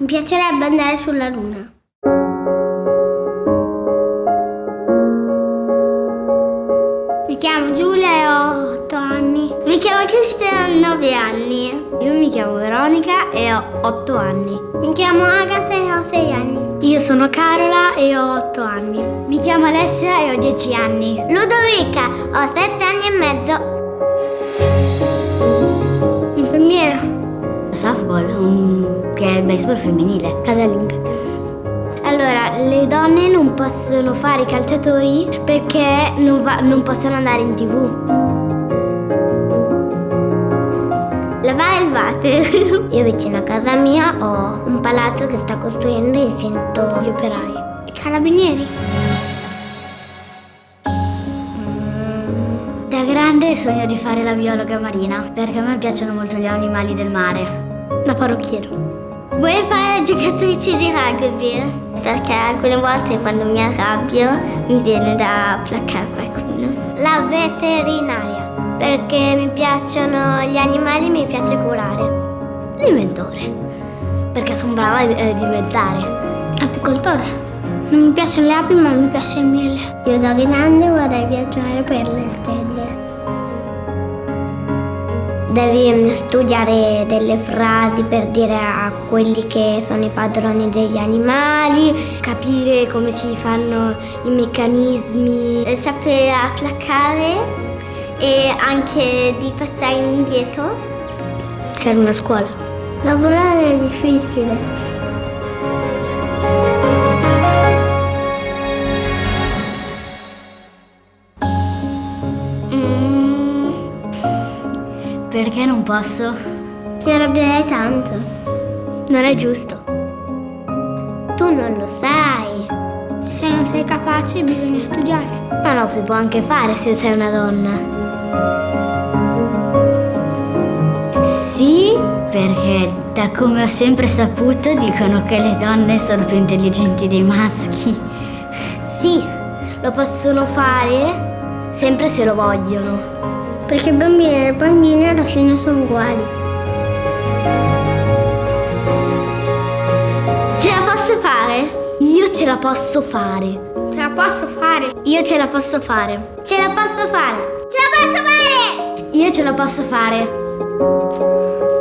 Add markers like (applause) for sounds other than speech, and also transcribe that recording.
Mi piacerebbe andare sulla Luna. Mi chiamo Giulia e ho 8 anni. Mi chiamo Cristian e ho 9 anni. Io mi chiamo Veronica e ho 8 anni. Mi chiamo Agatha e ho 6 anni. Io sono Carola e ho 8 anni. Mi chiamo Alessia e ho 10 anni. Ludovica, ho 7 anni e mezzo. Softball, un... che è il baseball femminile. Casalinga. Allora, le donne non possono fare i calciatori perché non, va- non possono andare in tv. Lavare il (laughs) water. Io vicino a casa mia ho un palazzo che sta costruendo e sento Gli operai. i carabinieri. Da grande sogno di fare la biologa marina perché a me piacciono molto gli animali del mare. Da parrucchiero. Vuoi fare la giocatrice di rugby? Perché alcune volte quando mi arrabbio mi viene da placcare qualcuno. La veterinaria. Perché mi piacciono gli animali e mi piace curare. L'inventore. Perché sono brava a eh, diventare. Apicoltore. Non mi piacciono le api ma mi piace il miele. Io da grande vorrei viaggiare per le stelle. Devi studiare delle frasi per dire a quelli che sono i padroni degli animali, Capire come si fanno i meccanismi. sapere placcare e anche di passare indietro. C'era una scuola. Lavorare è difficile. Perché non posso? mi arrabbierei tanto. Non è giusto. Tu non lo sai. Se non sei capace bisogna studiare. Ma no, si può anche fare se sei una donna. Sì, perché da come ho sempre saputo dicono che le donne sono più intelligenti dei maschi. Sì, lo possono fare sempre se lo vogliono. Perché bambini e bambine alla fine sono uguali. Ce la posso fare? Io ce la posso fare. Ce la posso fare? Io ce la posso fare. Ce la posso fare? Ce la posso fare! Io ce la posso fare.